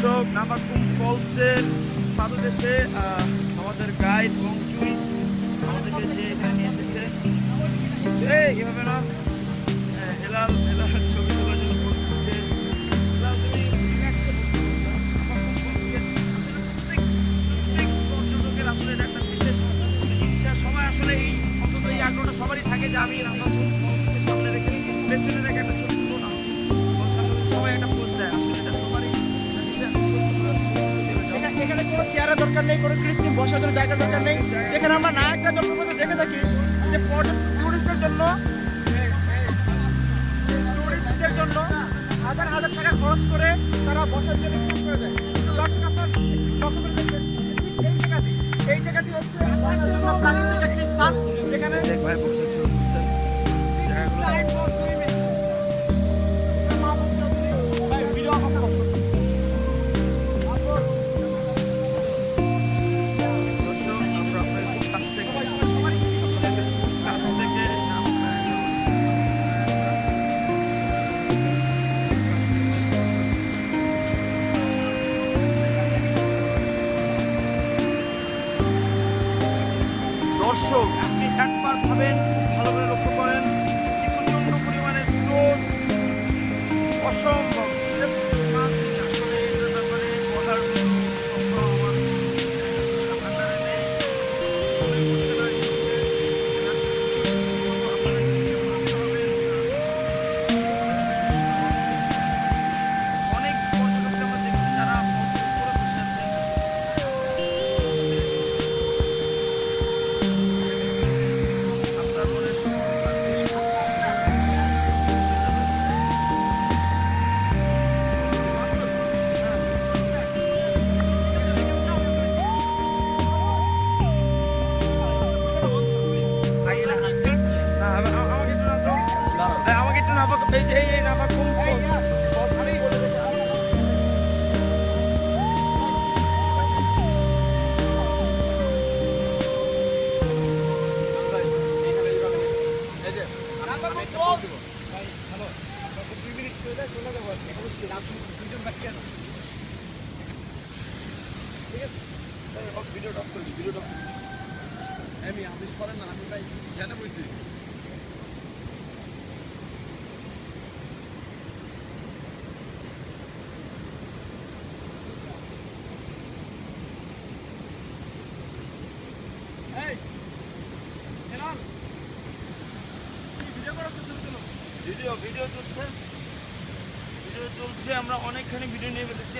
দর্শক নামাকুম ফলসের পাদদেশে আমাদের গাইড বংচুই আমাদেরকে যে এখানে নিয়ে এসেছে। এই এভাবে না হ্যাঁ, হেলাল হেলাল ছবি তোলার একটা বিশেষ ইচ্ছা। সবাই আসলে এই অন্তত এই আগ্রহটা সবারই থাকে যে আমি ফলসকে সামনে রেখে পেছনে রেখে একটা দরকার নেই, কোনো কৃত্রিম বসার জন্য জায়গার দরকার নেই। যেখানে আমরা নায়করা জলপ্রপাতে দেখে থাকি যে পর্যটক টুরিস্টদের জন্য টুরিস্টদের জন্য হাজার হাজার টাকা খরচ করে তারা বসার জন্য খরচ করে দেয়। দর্শক আপনার এই জায়গাটি এই জায়গাটি হচ্ছে দর্শক আপনি একবার ভাবেন ভালো করে লক্ষ্য করেন কি প্রচণ্ড পরিমাণে স্রোত অসম্ভব। আসলে এই যে এই নাবা কোন ভিডিওটা অফ করছি ভিডিওটা আমি আমিষ করেন না আমি ভাই জানে বইছি ভিডিও ভিডিও চলছে। ভিডিও চলছে আমরা অনেকখানি ভিডিও নিয়ে ফেলেছি।